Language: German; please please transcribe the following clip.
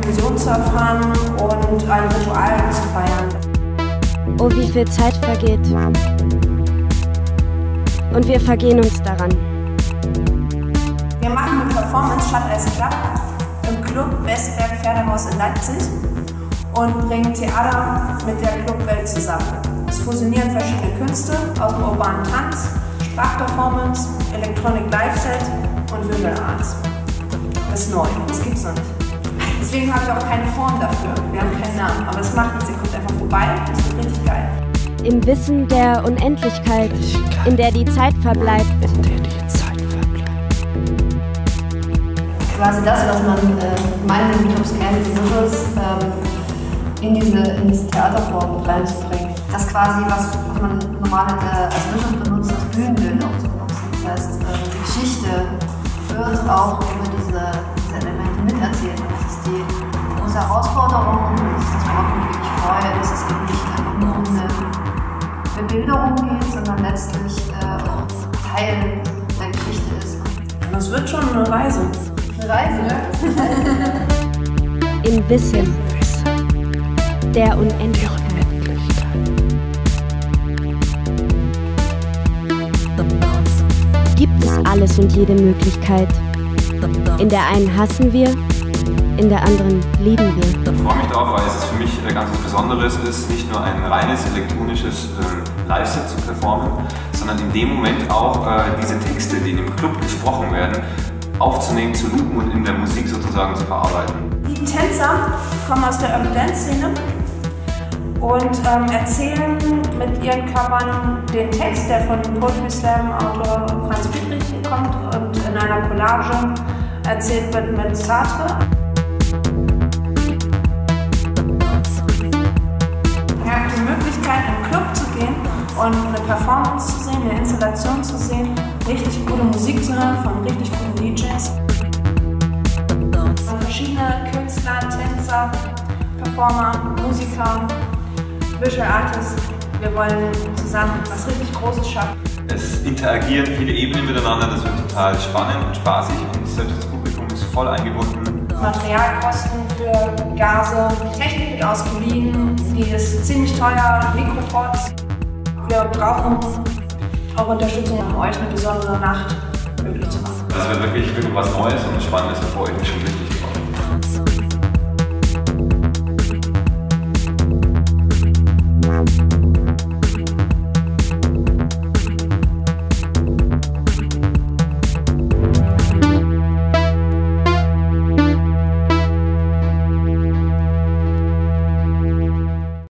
Dimension zu erfahren und ein Ritual zu feiern. Oh, wie viel Zeit vergeht. Und wir vergehen uns daran. Wir machen eine Performance statt als Club im Club Westberg Pferdehaus in Leipzig und bringen Theater mit der Clubwelt zusammen. Es fusionieren verschiedene Künste aus dem urbanen Tanz, Sprachperformance, Electronic Live Set und Visual Arts. Das ist neu, das gibt es noch nicht. Deswegen haben wir auch keine Form dafür. Wir haben keinen Namen, aber es macht nichts. Ihr kommt einfach vorbei, das wird richtig geil. Im Wissen der Unendlichkeit, in der die Zeit verbleibt. In der die Zeit verbleibt. Quasi das, was man äh, in Clubs kennt, die Visuals, ähm, in, diese, in diese Theaterform reinzubringen. Das quasi, was, was man normal äh, als Visual benutzt, das Bühnenbild wird auch über diese, diese Elemente miterzählt. Und das ist die große Herausforderung und das ist das, worauf ich mich wirklich freue, dass es eben nicht einfach nur um eine Bebilderung geht, sondern letztlich äh, auch Teil der Geschichte ist. Das wird schon eine Reise. Eine Reise, ne? Im Wissen der Unendlichkeit. Gibt es alles und jede Möglichkeit. In der einen hassen wir, in der anderen lieben wir. Ich freue mich darauf, weil es für mich äh, ganz was Besonderes ist, nicht nur ein reines elektronisches äh, Live-Set zu performen, sondern in dem Moment auch äh, diese Texte, die in dem Club gesprochen werden, aufzunehmen, zu loopen und in der Musik sozusagen zu verarbeiten. Die Tänzer kommen aus der Urban Dance Szene und ähm, erzählen mit ihren Körpern den Text, der von Poetry Slam Autor Franz Friedrich kommt einer Collage erzählt wird mit Sartre. Ihr habt die Möglichkeit, in den Club zu gehen und eine Performance zu sehen, eine Installation zu sehen, richtig gute Musik zu hören von richtig guten DJs. Verschiedene Künstler, Tänzer, Performer, Musiker, Visual Artists. Wir wollen zusammen was richtig Großes schaffen. Es interagieren viele Ebenen miteinander, das wird total spannend und spaßig und selbst das Publikum ist voll eingebunden. Materialkosten für Gase, Technik wird ausgeliehen, die ist ziemlich teuer, Mikropods. Wir brauchen auch Unterstützung, um euch eine besondere Nacht möglich zu machen. Das wird wirklich, wirklich was Neues und Spannendes, freue ich mich schon richtig